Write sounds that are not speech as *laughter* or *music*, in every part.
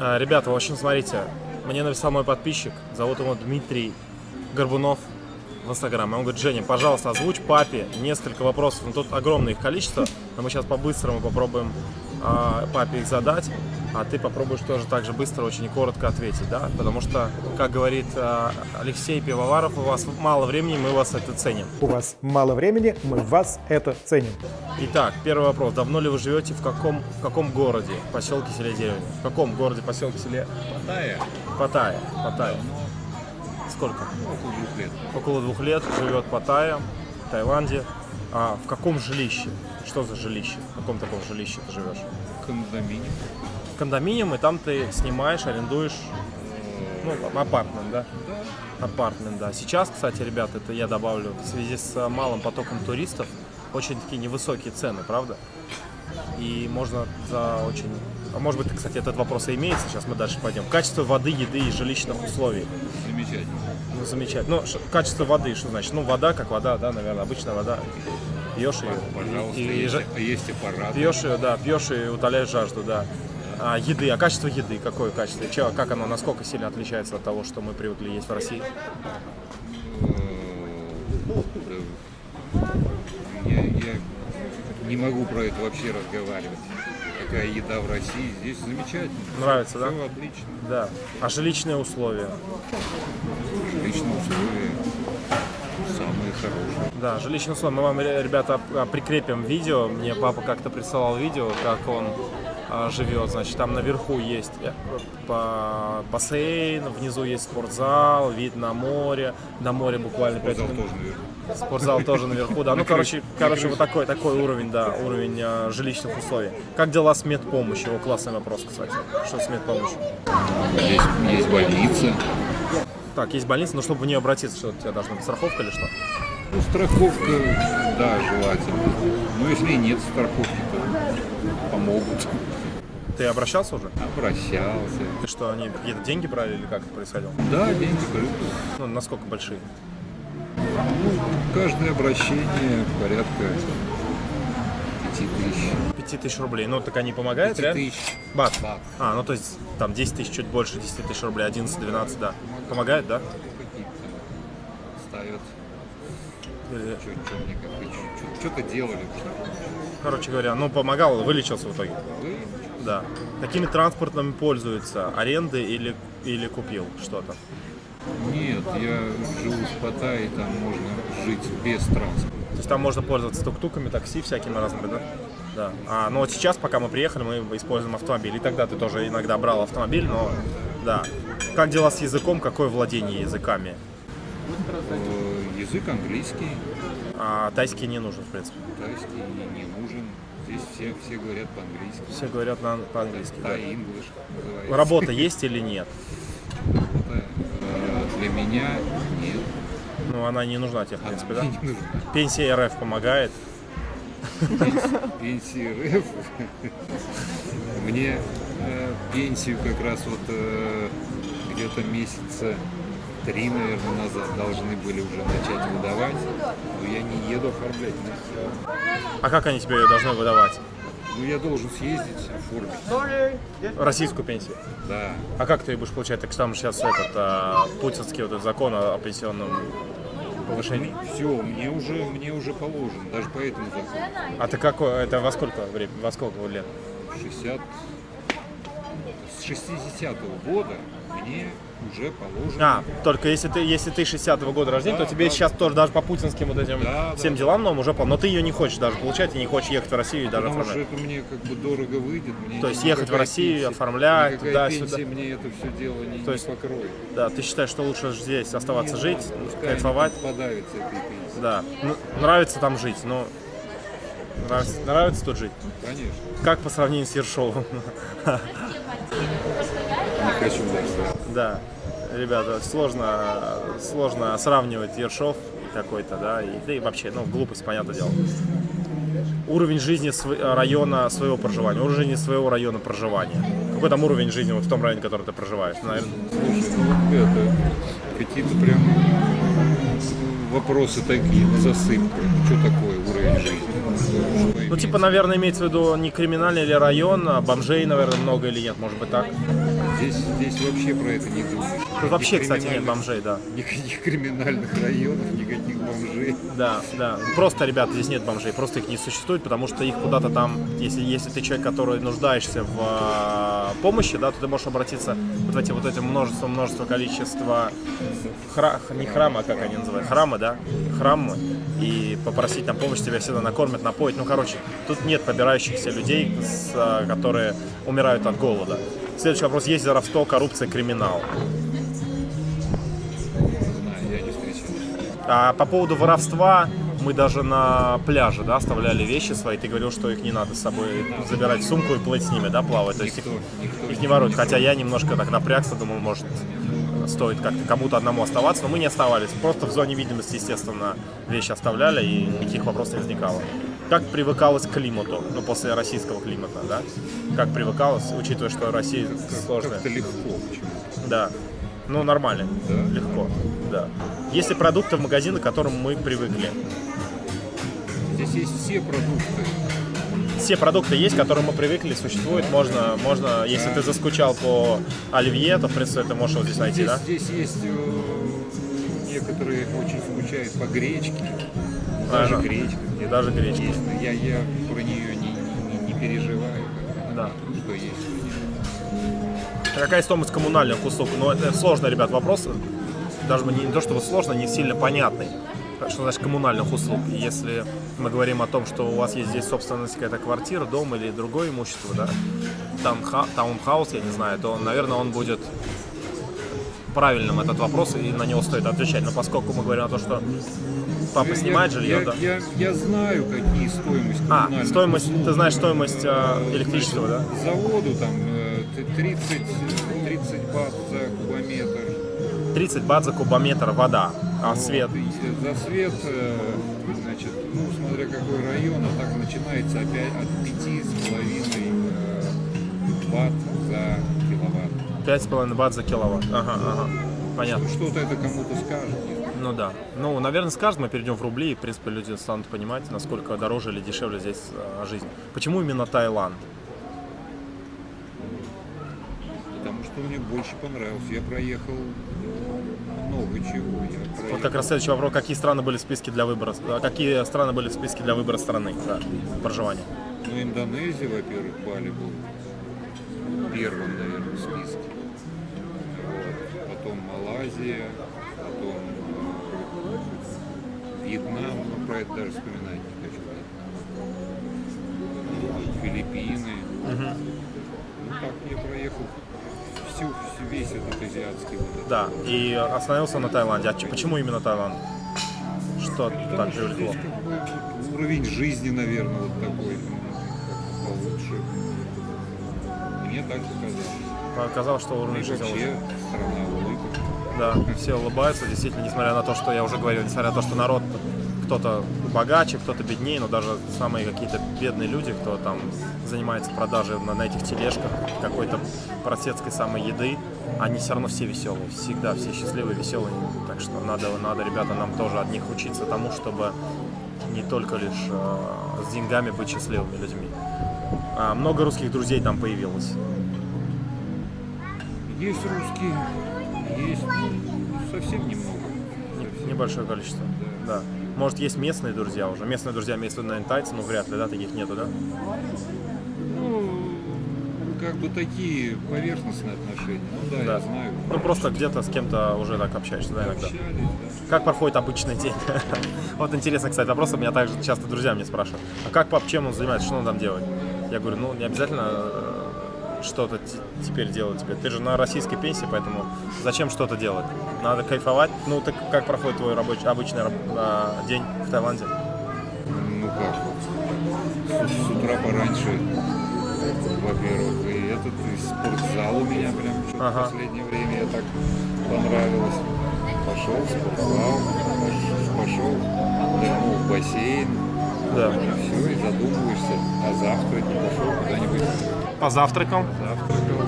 А, Ребята, в общем, смотрите, мне написал мой подписчик, зовут его Дмитрий Горбунов в Инстаграме. Он говорит, Женя, пожалуйста, озвучь папе несколько вопросов. Ну, тут огромное их количество, но мы сейчас по-быстрому попробуем а, папе их задать, а ты попробуешь тоже так же быстро, очень и коротко ответить, да? Потому что, как говорит а, Алексей Пивоваров, у вас мало времени, мы вас это ценим. У вас мало времени, мы вас это ценим. Итак, первый вопрос. Давно ли вы живете в каком, в каком городе, поселке, селе, деревне? В каком городе, поселке, селе? Паттайя, Паттайя. Паттайя. Сколько? около двух лет. Около двух лет живет Паттайя, в Таиланде. А в каком жилище? Что за жилище? В каком таком жилище ты живешь? Кондоминиум. Кондоминиум, и там ты снимаешь, арендуешь, ну, апартмент, да? Апартмент, да. Сейчас, кстати, ребят, это я добавлю, в связи с малым потоком туристов, очень такие невысокие цены, правда? И можно за очень... А может быть, кстати, этот вопрос и имеется, сейчас мы дальше пойдем. Качество воды, еды и жилищных условий. Замечательно. Ну, замечательно. Ну, качество воды, что значит? Ну, вода как вода, да, наверное, обычная вода. Пьешь ее. Пожалуйста, и- и есть, жа- есть аппарат. Пьешь ее, да, пьешь и утоляешь жажду, да. А еды, а качество еды, какое качество? Че, как оно, насколько сильно отличается от того, что мы привыкли есть в России? Я, я не могу про это вообще разговаривать. Какая еда в России. Здесь замечательно. Нравится, да? Все отлично. Да. А жилищные условия? Жилищные условия самые хорошие. Да, жилищные условия. Мы вам, ре- ребята, прикрепим видео. Мне папа как-то присылал видео, как он а, живет. Значит, там наверху есть э, бассейн, внизу есть спортзал, вид на море. До моря буквально 5 Спортзал минут. тоже наверху. Спортзал тоже наверху, да. Ну, короче, короче, вот такой, такой уровень, да, уровень э, жилищных условий. Как дела с медпомощью? О, классный вопрос, кстати. Что с медпомощью? Есть, есть больница. Так, есть больница, но чтобы в нее обратиться, что у тебя должна быть страховка или что? Ну, страховка, да, желательно. Но если нет страховки, то помогут. Ты обращался уже? Обращался. И что, они какие-то деньги брали или как это происходило? Да, деньги берут. Ну, насколько большие? Каждое обращение порядка пяти тысяч. Пяти тысяч рублей. Ну, так они помогают, Пяти реально? тысяч. Бат. Бат. А, ну то есть там 10 тысяч, чуть больше 10 тысяч рублей, 11-12, да. Помогает, да? Ставят. Как Что-то делали. Короче говоря, ну помогал, вылечился в итоге. Да. Какими транспортными пользуются? Аренды или, или купил что-то? Нет, я живу в Паттайе, там можно жить без транспорта. То есть там можно пользоваться тук-туками, такси всякими разными, да? Да. А, ну вот сейчас, пока мы приехали, мы используем автомобиль. И тогда ты тоже иногда брал автомобиль, но да. Как дела с языком? Какое владение языками? Э, Язык английский, А, тайский не нужен, в принципе. тайский не, нужен. Здесь все, все говорят по-английски. Все говорят на, по-английски. да. Называется. Работа *laughs* есть или нет? Работа, э, Для меня нет. Ну, она не нужна тебе, в принципе, да? Она. Пенсия РФ помогает. Пенсии РФ. Мне э, пенсию как раз вот э, где-то месяца три, наверное, назад должны были уже начать выдавать. Но я не еду оформлять. А как они тебе ее должны выдавать? Ну, я должен съездить, оформить. Российскую пенсию. Да. А как ты ее будешь получать? Так там сейчас этот а, путинский вот этот закон о пенсионном повышении. Все, мне уже, мне уже положено, даже по этому закону. А ты какой? Это во сколько время? Во сколько лет? 60... С 60-го года мне уже положено. А, только если ты, если ты 60-го года рождения, Да, то тебе да. сейчас тоже даже по путинским вот этим Да, всем да. делам новым уже пол. Но ты ее не хочешь даже получать и не хочешь ехать в Россию и даже Потому что оформлять. это мне как бы дорого выйдет. Мне То есть ехать в Россию, пенсия- оформлять, туда-сюда. мне это все дело не, То есть- не покроет. Да, ты считаешь, что лучше здесь оставаться Нет, жить, пускай кайфовать? они подавятся этой пенсией. Да. Ну, нравится там жить, но нравится, нравится тут жить. Конечно. Как по сравнению с Ершовым? Не хочу дальше. Да, ребята, сложно, сложно сравнивать Ершов какой-то, да, и, да и вообще, ну, глупость, понятное дело. Уровень жизни св- района своего проживания, уровень жизни своего района проживания. Какой там уровень жизни вот в том районе, в котором ты проживаешь? Наверное, Слушай, ну это какие-то прям вопросы такие на засыпку. Что такое уровень жизни? Что- ну, типа, наверное, имеется в виду не криминальный или район, а бомжей, наверное, много или нет, может быть так? Здесь, здесь вообще про это не думаешь. Тут вообще, кстати, нет бомжей, да. *laughs* Никаких криминальных районов, никаких бомжей. Да, да. Просто, ребята, здесь нет бомжей, просто их не существует, потому что их куда-то там, если, если ты человек, который нуждаешься в а, помощи, да, то ты можешь обратиться вот в эти вот эти множество, множество количества хра- не храма, как они называют, храмы, да, храмы, и попросить там помощь, тебя всегда накормят, напоят. Ну, короче, тут нет побирающихся людей, с, а, которые умирают от голода. Следующий вопрос. Есть воровство, коррупция, криминал? А по поводу воровства, мы даже на пляже, да, оставляли вещи свои. Ты говорил, что их не надо с собой забирать сумку и плыть с ними, да, плавать. То есть их, их не воруют. Хотя я немножко так напрягся, думал, может, стоит как-то кому-то одному оставаться, но мы не оставались. Просто в зоне видимости, естественно, вещи оставляли, и никаких вопросов не возникало. Как привыкалось к климату, ну, после российского климата, да? Как привыкалось, учитывая, что Россия сложная. Как-то легко. Да. Ну, нормально. Да? Легко. Да. Есть ли продукты в магазинах, к которым мы привыкли? Здесь есть все продукты. Все продукты есть, к которым мы привыкли, существуют. Можно, можно, если ты заскучал по оливье, то, в принципе, ты можешь его здесь найти, Здесь, да? здесь есть э, некоторые очень скучают по гречке. Ага. Даже гречка. Где-то Даже гречка. Есть, я, я про нее не, не, не переживаю. Да. Что есть, что нет. Какая стоимость коммунальных услуг? Ну, это сложный, ребят, вопрос. Даже не, не то чтобы сложно, не сильно понятный. Что значит коммунальных услуг? Если мы говорим о том, что у вас есть здесь собственность какая-то квартира, дом или другое имущество, да, таунха- таунхаус, я не знаю, то, наверное, он будет правильным этот вопрос, и на него стоит отвечать. Но поскольку мы говорим о том, что папа Я- снимает я, жилье, я, да. я, я знаю, какие стоимость А, стоимость, услуг. ты знаешь стоимость э, электричества, да? Значит, Заводу там э, т- 30, 30 бат за кубометр. 30 бат за кубометр вода, а Вот, свет За свет, э, значит, ну, смотря какой район, а так начинается опять от 5,5 э, бат за киловатт. 5,5 бат за киловатт. Ага, ага. Понятно. Что-то это кому-то скажет. не знаю. Ну да. Ну, наверное, скажет, мы перейдем в рубли, и, в принципе, люди станут понимать, насколько дороже или дешевле здесь э, жизнь. Почему именно Таиланд? Потому что мне больше понравился. Я проехал много чего. Я Вот проехал. как раз следующий вопрос. Какие страны были в списке для выбора? э, Какие страны были в списке для выбора страны да, проживания? Ну, Индонезия, во-первых, Бали был первым, наверное, в списке. Вот. Потом Малайзия, потом Вьетнам, но про это даже вспоминать не хочу. Филиппины. Ну так я проехал всю, весь этот азиатский вот этот. Да. И остановился на Таиланде. А почему именно Таиланд? Что Потому так что привлекло? как бы уровень жизни, наверное, вот такой ну, получше. Мне так показалось. Показалось, что Ну уровень жизни вообще страна улыбок. Да, все улыбаются, действительно, несмотря на то, что я уже говорил, несмотря на то, что народ кто-то богаче, кто-то беднее, но даже самые какие-то бедные люди, кто там занимается продажей на, на этих тележках какой-то просецкой самой еды, они все равно все веселые, всегда все счастливые, веселые. Так что надо, надо, ребята, нам тоже от них учиться тому, чтобы не только лишь э, с деньгами быть счастливыми людьми. А, много русских друзей там появилось. Есть русские, есть ну, совсем немного. Не- Небольшое количество. Да. Может, есть местные друзья уже. Местные друзья в виду, наверное, тайцы, но вряд ли, да, таких нету, да? Ну, как бы такие поверхностные отношения. Ну да, Да. я знаю. Ну, просто где-то с кем-то уже так общаешься, да, иногда. Общались, да. Как проходит обычный день? *laughs* Вот интересно, кстати, вопрос, меня также часто друзья мне спрашивают. А как пап, чем он занимается, что он там делает? Я говорю, ну, не обязательно э, что-то теперь делать тебе. Ты же на российской пенсии, поэтому зачем что-то делать? Надо кайфовать. Ну, так как проходит твой рабочий, обычный а, день в Таиланде? Ну как вот, с, с утра пораньше, во-первых, и этот и спортзал у меня прям Ага. в последнее время я так понравилось. Пошел в спортзал, пош- пошел, нырнул в бассейн, Да. и все, и задумываешься, а завтра не пошел куда-нибудь Позавтракал. завтракал.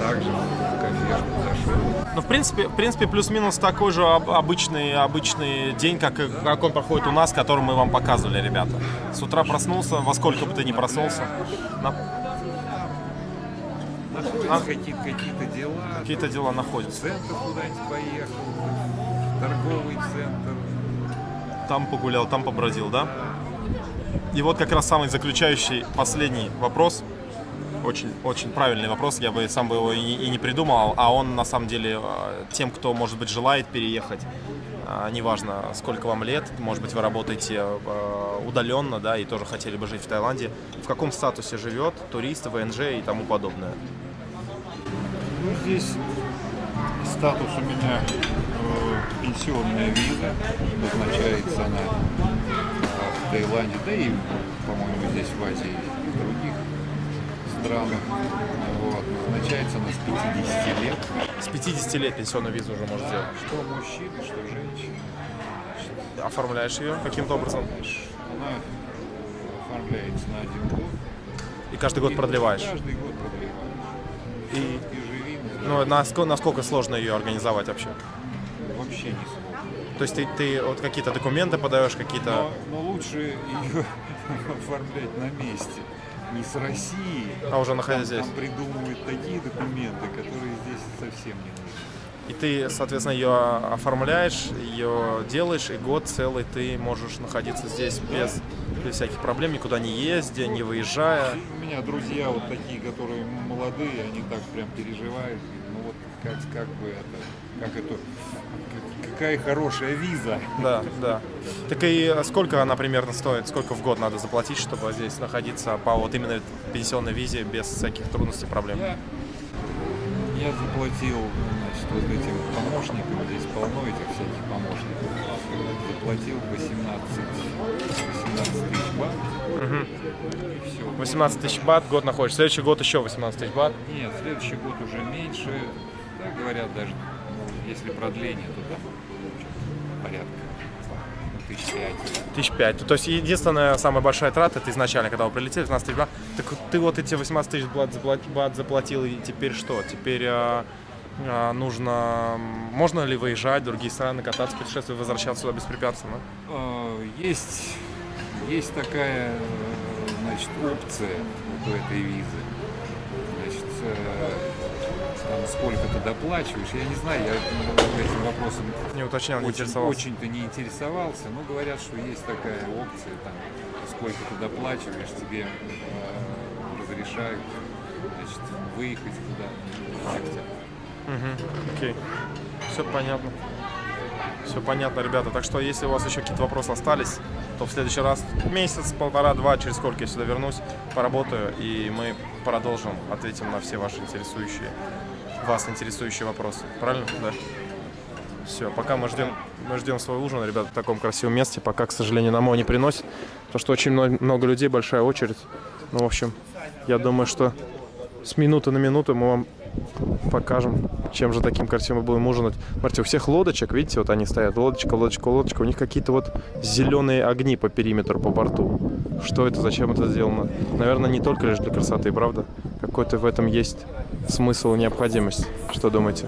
Также в кафешку зашел. Ну, в принципе, в принципе, плюс-минус такой же об- обычный, обычный день, как, как он проходит у нас, который мы вам показывали, ребята. С утра проснулся, во сколько бы ты ни проснулся. На- А? Какие-то какие дела. Какие-то дела В находятся. центр куда-нибудь поехал, в торговый центр. Там погулял, там побродил, да? И вот как раз самый заключающий, последний вопрос. Очень, очень правильный вопрос, я бы сам бы его и, и не придумал, а он на самом деле э, тем, кто, может быть, желает переехать, э, неважно, сколько вам лет, может быть, вы работаете э, удаленно, да, и тоже хотели бы жить в Таиланде, в каком статусе живет турист, ВНЖ и тому подобное. Ну, здесь статус у меня э, пенсионная виза, обозначается она в Таиланде, да и, по-моему, здесь в Азии и в других странах. Вот. Назначается она с 50 лет. С 50 лет пенсионную визу уже можешь сделать. Что мужчины, что женщины. Оформляешь ее каким-то образом Она оформляется на один год. и каждый год И продлеваешь. Каждый год продлеваешь. И, И живи, ну, насколько, насколько сложно ее организовать вообще? вообще не сложно. То есть ты, ты вот какие-то документы подаешь, какие-то... Но, но лучше ее *laughs* оформлять на месте. Не с России. А уже находясь Там- здесь. Там придумывают такие документы, которые здесь совсем не нужны. И ты, соответственно, ее оформляешь, ее делаешь, и год целый ты можешь находиться здесь без, без всяких проблем, никуда не ездя, не выезжая. У меня друзья вот такие, которые молодые, они так прям переживают. Ну вот как, как бы это, как это, какая хорошая виза. Да, да. Так и сколько она примерно стоит, сколько в год надо заплатить, чтобы здесь находиться по вот именно пенсионной визе без всяких трудностей, проблем? Я, я заплатил, значит, вот этим помощникам, здесь полно этих всяких помощников, заплатил 18, 18 тысяч бат. И все. 18 тысяч бат, год находишься. Следующий год еще 18 тысяч бат. Нет, следующий год уже меньше. Да, говорят, даже ну, если продление, то там Тысяч пять. То есть единственная самая большая трата, это изначально, когда вы прилетели, 15 тысяч бат. Так ты вот эти 18 тысяч бат, запла- бат заплатил, и теперь что? Теперь а, а, нужно... Можно ли выезжать в другие страны, кататься, путешествовать, возвращаться сюда беспрепятственно? А, Есть, есть такая э, значит, опция у этой визы. Значит, э, сколько ты доплачиваешь, я не знаю, я ну, этим вопросом Не уточнял, не очень, очень-то не интересовался, но говорят, что есть такая опция, там, сколько ты доплачиваешь, тебе э, разрешают значит, выехать нельзя. Мгм, Окей. Все понятно. Все понятно, ребята. Так что, если у вас еще какие-то вопросы остались, то в следующий раз, месяц, полтора, два, через сколько я сюда вернусь, поработаю, и мы продолжим, ответим на все ваши интересующие, вас интересующие вопросы. Правильно? Да. Все, пока мы ждем, мы ждем свой ужин, ребята, в таком красивом месте. Пока, к сожалению, нам его не приносит, потому что очень много людей, большая очередь. Ну, в общем, я думаю, что с минуты на минуту мы вам покажем, чем же таким красивым мы будем ужинать. Смотрите, у всех лодочек, видите, вот они стоят, лодочка, лодочка, лодочка, у них какие-то вот зеленые огни по периметру, по борту. Что это, зачем это сделано? Наверное, не только лишь для красоты, правда? Какой-то в этом есть смысл и необходимость. Что думаете?